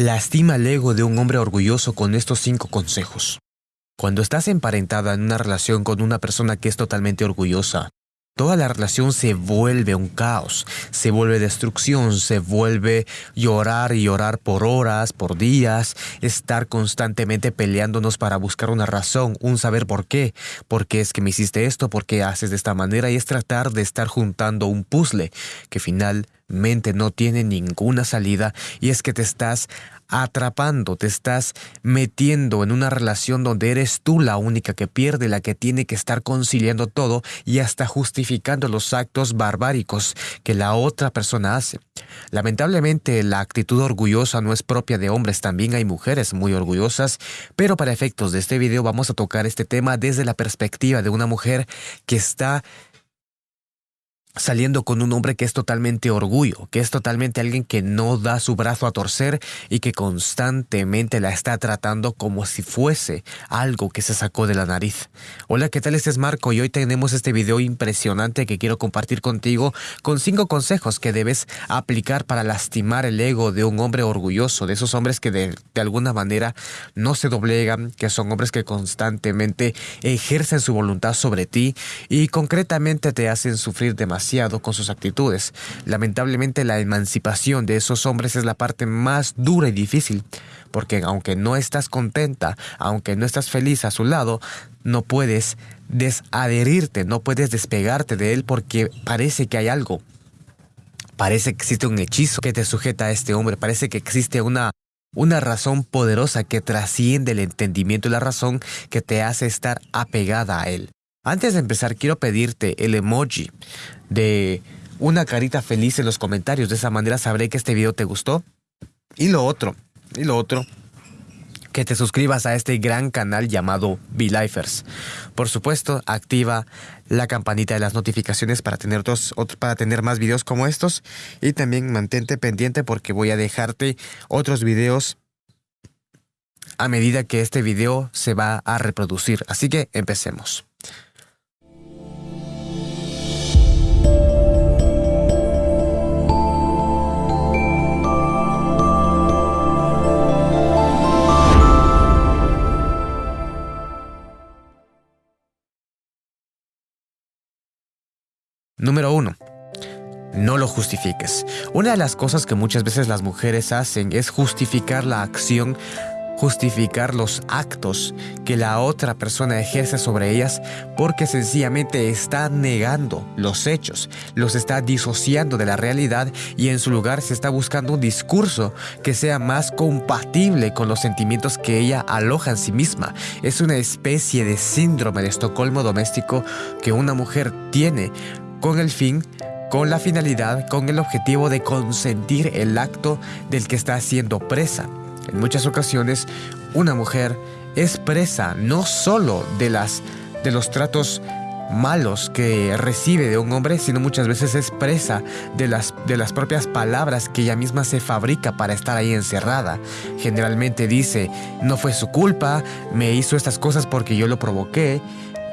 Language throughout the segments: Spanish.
Lastima el ego de un hombre orgulloso con estos cinco consejos. Cuando estás emparentada en una relación con una persona que es totalmente orgullosa, toda la relación se vuelve un caos, se vuelve destrucción, se vuelve llorar y llorar por horas, por días, estar constantemente peleándonos para buscar una razón, un saber por qué, por qué es que me hiciste esto, por qué haces de esta manera y es tratar de estar juntando un puzzle que finalmente no tiene ninguna salida y es que te estás atrapando, te estás metiendo en una relación donde eres tú la única que pierde, la que tiene que estar conciliando todo y hasta justificando los actos barbáricos que la otra persona hace. Lamentablemente la actitud orgullosa no es propia de hombres, también hay mujeres muy orgullosas, pero para efectos de este video vamos a tocar este tema desde la perspectiva de una mujer que está saliendo con un hombre que es totalmente orgullo, que es totalmente alguien que no da su brazo a torcer y que constantemente la está tratando como si fuese algo que se sacó de la nariz. Hola, ¿qué tal? Este es Marco y hoy tenemos este video impresionante que quiero compartir contigo con cinco consejos que debes aplicar para lastimar el ego de un hombre orgulloso, de esos hombres que de, de alguna manera no se doblegan, que son hombres que constantemente ejercen su voluntad sobre ti y concretamente te hacen sufrir demasiado con sus actitudes. Lamentablemente la emancipación de esos hombres es la parte más dura y difícil, porque aunque no estás contenta, aunque no estás feliz a su lado, no puedes desadherirte, no puedes despegarte de él porque parece que hay algo. Parece que existe un hechizo que te sujeta a este hombre, parece que existe una una razón poderosa que trasciende el entendimiento y la razón que te hace estar apegada a él. Antes de empezar, quiero pedirte el emoji de una carita feliz en los comentarios. De esa manera sabré que este video te gustó. Y lo otro, y lo otro, que te suscribas a este gran canal llamado Lifers. Por supuesto, activa la campanita de las notificaciones para tener, dos, para tener más videos como estos. Y también mantente pendiente porque voy a dejarte otros videos a medida que este video se va a reproducir. Así que empecemos. Número 1. No lo justifiques. Una de las cosas que muchas veces las mujeres hacen es justificar la acción, justificar los actos que la otra persona ejerce sobre ellas porque sencillamente está negando los hechos, los está disociando de la realidad y en su lugar se está buscando un discurso que sea más compatible con los sentimientos que ella aloja en sí misma. Es una especie de síndrome de Estocolmo doméstico que una mujer tiene con el fin, con la finalidad, con el objetivo de consentir el acto del que está siendo presa. En muchas ocasiones, una mujer es presa no solo de, las, de los tratos malos que recibe de un hombre, sino muchas veces es presa de las, de las propias palabras que ella misma se fabrica para estar ahí encerrada. Generalmente dice, no fue su culpa, me hizo estas cosas porque yo lo provoqué.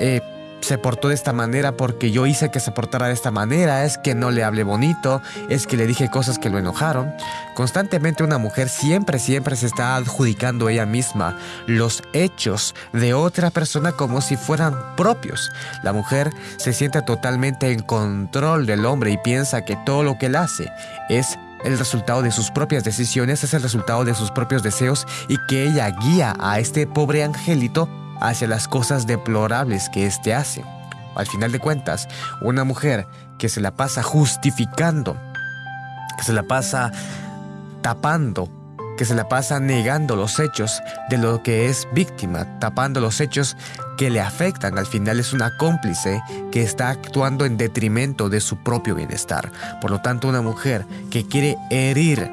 Eh, se portó de esta manera porque yo hice que se portara de esta manera, es que no le hablé bonito, es que le dije cosas que lo enojaron. Constantemente una mujer siempre, siempre se está adjudicando ella misma los hechos de otra persona como si fueran propios. La mujer se siente totalmente en control del hombre y piensa que todo lo que él hace es el resultado de sus propias decisiones, es el resultado de sus propios deseos y que ella guía a este pobre angelito hacia las cosas deplorables que éste hace. Al final de cuentas, una mujer que se la pasa justificando, que se la pasa tapando, que se la pasa negando los hechos de lo que es víctima, tapando los hechos que le afectan. Al final es una cómplice que está actuando en detrimento de su propio bienestar. Por lo tanto, una mujer que quiere herir,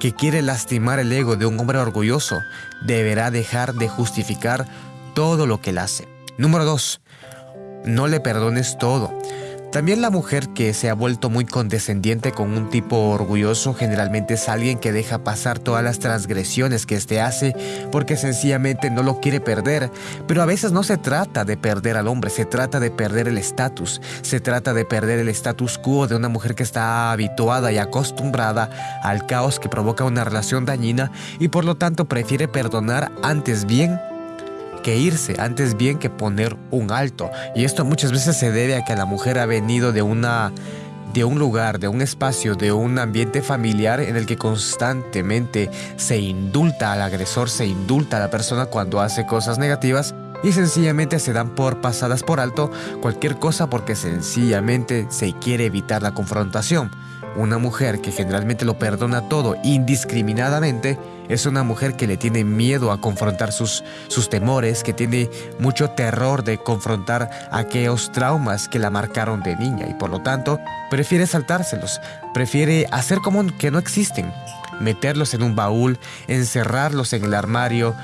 que quiere lastimar el ego de un hombre orgulloso, deberá dejar de justificar todo lo que él hace. Número 2. No le perdones todo. También la mujer que se ha vuelto muy condescendiente con un tipo orgulloso generalmente es alguien que deja pasar todas las transgresiones que éste hace porque sencillamente no lo quiere perder. Pero a veces no se trata de perder al hombre, se trata de perder el estatus, se trata de perder el status quo de una mujer que está habituada y acostumbrada al caos que provoca una relación dañina y por lo tanto prefiere perdonar antes bien que irse, antes bien que poner un alto. Y esto muchas veces se debe a que la mujer ha venido de una de un lugar, de un espacio, de un ambiente familiar en el que constantemente se indulta al agresor, se indulta a la persona cuando hace cosas negativas y sencillamente se dan por pasadas por alto cualquier cosa porque sencillamente se quiere evitar la confrontación. Una mujer que generalmente lo perdona todo indiscriminadamente es una mujer que le tiene miedo a confrontar sus, sus temores, que tiene mucho terror de confrontar aquellos traumas que la marcaron de niña y por lo tanto prefiere saltárselos, prefiere hacer como que no existen, meterlos en un baúl, encerrarlos en el armario,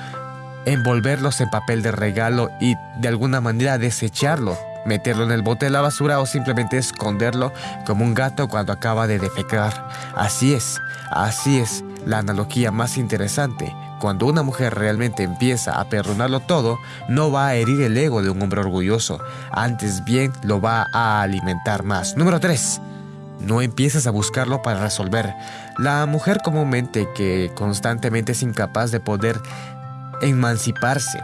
envolverlos en papel de regalo y de alguna manera desecharlo meterlo en el bote de la basura o simplemente esconderlo como un gato cuando acaba de defecar. Así es, así es la analogía más interesante. Cuando una mujer realmente empieza a perdonarlo todo, no va a herir el ego de un hombre orgulloso, antes bien lo va a alimentar más. Número 3. No empieces a buscarlo para resolver. La mujer comúnmente que constantemente es incapaz de poder emanciparse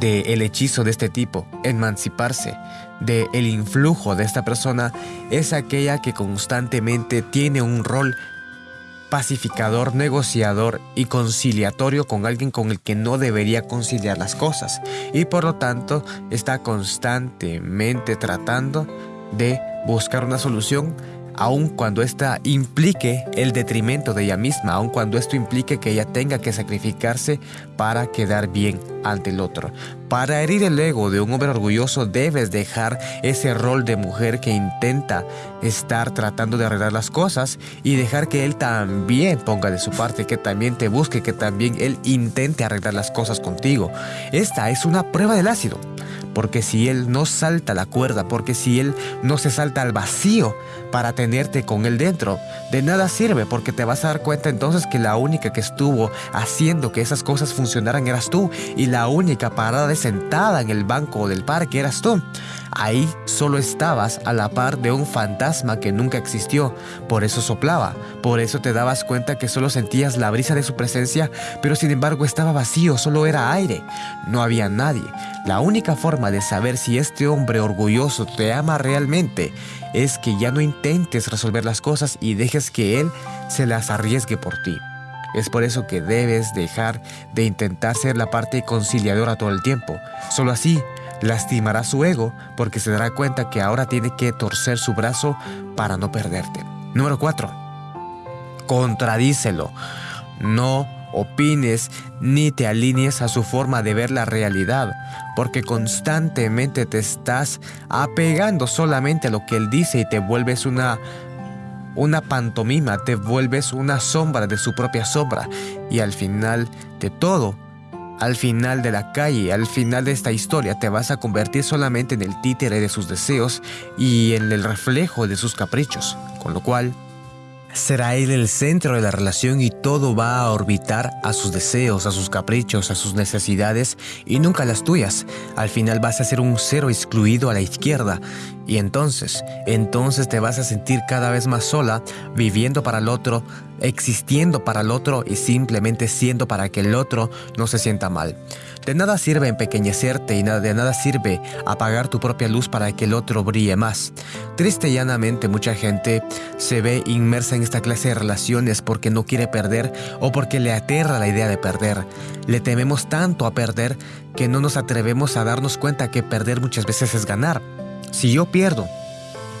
del el hechizo de este tipo, emanciparse del el influjo de esta persona, es aquella que constantemente tiene un rol pacificador, negociador y conciliatorio con alguien con el que no debería conciliar las cosas. Y por lo tanto está constantemente tratando de buscar una solución aun cuando ésta implique el detrimento de ella misma, aun cuando esto implique que ella tenga que sacrificarse para quedar bien ante el otro. Para herir el ego de un hombre orgulloso debes dejar ese rol de mujer que intenta estar tratando de arreglar las cosas y dejar que él también ponga de su parte, que también te busque, que también él intente arreglar las cosas contigo. Esta es una prueba del ácido porque si Él no salta la cuerda, porque si Él no se salta al vacío para tenerte con Él dentro, de nada sirve porque te vas a dar cuenta entonces que la única que estuvo haciendo que esas cosas funcionaran eras tú y la única parada de sentada en el banco del parque eras tú. Ahí solo estabas a la par de un fantasma que nunca existió, por eso soplaba, por eso te dabas cuenta que solo sentías la brisa de su presencia, pero sin embargo estaba vacío, solo era aire, no había nadie. La única forma de saber si este hombre orgulloso te ama realmente es que ya no intentes resolver las cosas y dejes que él se las arriesgue por ti. Es por eso que debes dejar de intentar ser la parte conciliadora todo el tiempo. Solo así lastimará su ego porque se dará cuenta que ahora tiene que torcer su brazo para no perderte. Número 4. Contradícelo. No opines ni te alinees a su forma de ver la realidad, porque constantemente te estás apegando solamente a lo que él dice y te vuelves una una pantomima, te vuelves una sombra de su propia sombra y al final de todo al final de la calle, al final de esta historia, te vas a convertir solamente en el títere de sus deseos y en el reflejo de sus caprichos, con lo cual será él el centro de la relación y todo va a orbitar a sus deseos, a sus caprichos, a sus necesidades y nunca las tuyas. Al final vas a ser un cero excluido a la izquierda y entonces, entonces te vas a sentir cada vez más sola, viviendo para el otro, existiendo para el otro y simplemente siendo para que el otro no se sienta mal. De nada sirve empequeñecerte y de nada sirve apagar tu propia luz para que el otro brille más. Triste y llanamente mucha gente se ve inmersa en esta clase de relaciones porque no quiere perder o porque le aterra la idea de perder. Le tememos tanto a perder que no nos atrevemos a darnos cuenta que perder muchas veces es ganar. Si yo pierdo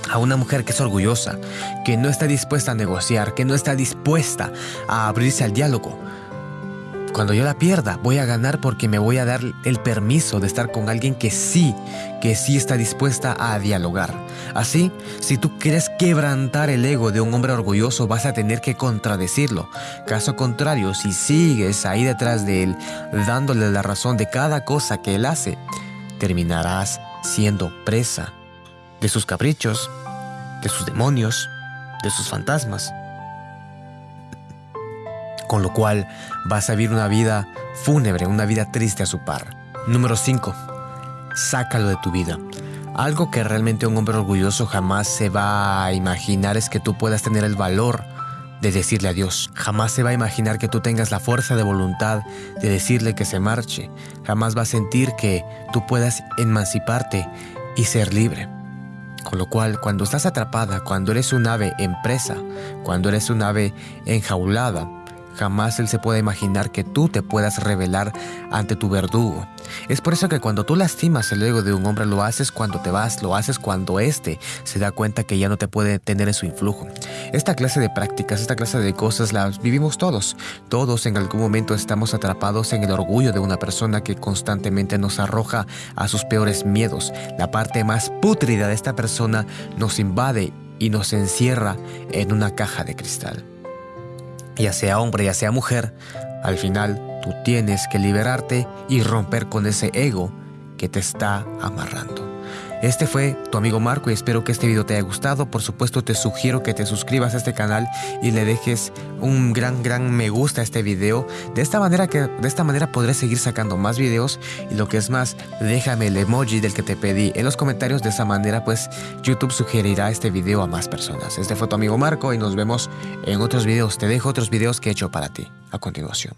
a una mujer que es orgullosa, que no está dispuesta a negociar, que no está dispuesta a abrirse al diálogo, cuando yo la pierda, voy a ganar porque me voy a dar el permiso de estar con alguien que sí, que sí está dispuesta a dialogar. Así, si tú quieres quebrantar el ego de un hombre orgulloso, vas a tener que contradecirlo. Caso contrario, si sigues ahí detrás de él, dándole la razón de cada cosa que él hace, terminarás siendo presa de sus caprichos, de sus demonios, de sus fantasmas. Con lo cual vas a vivir una vida fúnebre, una vida triste a su par. Número 5. Sácalo de tu vida. Algo que realmente un hombre orgulloso jamás se va a imaginar es que tú puedas tener el valor de decirle adiós. Jamás se va a imaginar que tú tengas la fuerza de voluntad de decirle que se marche. Jamás va a sentir que tú puedas emanciparte y ser libre. Con lo cual, cuando estás atrapada, cuando eres un ave en presa, cuando eres un ave enjaulada, jamás él se puede imaginar que tú te puedas revelar ante tu verdugo. Es por eso que cuando tú lastimas el ego de un hombre lo haces cuando te vas, lo haces cuando éste se da cuenta que ya no te puede tener en su influjo. Esta clase de prácticas, esta clase de cosas las vivimos todos. Todos en algún momento estamos atrapados en el orgullo de una persona que constantemente nos arroja a sus peores miedos. La parte más pútrida de esta persona nos invade y nos encierra en una caja de cristal. Ya sea hombre, ya sea mujer, al final tú tienes que liberarte y romper con ese ego que te está amarrando. Este fue tu amigo Marco y espero que este video te haya gustado. Por supuesto te sugiero que te suscribas a este canal y le dejes un gran gran me gusta a este video. De esta manera que de esta manera podré seguir sacando más videos y lo que es más, déjame el emoji del que te pedí en los comentarios. De esa manera pues YouTube sugerirá este video a más personas. Este fue tu amigo Marco y nos vemos en otros videos. Te dejo otros videos que he hecho para ti a continuación.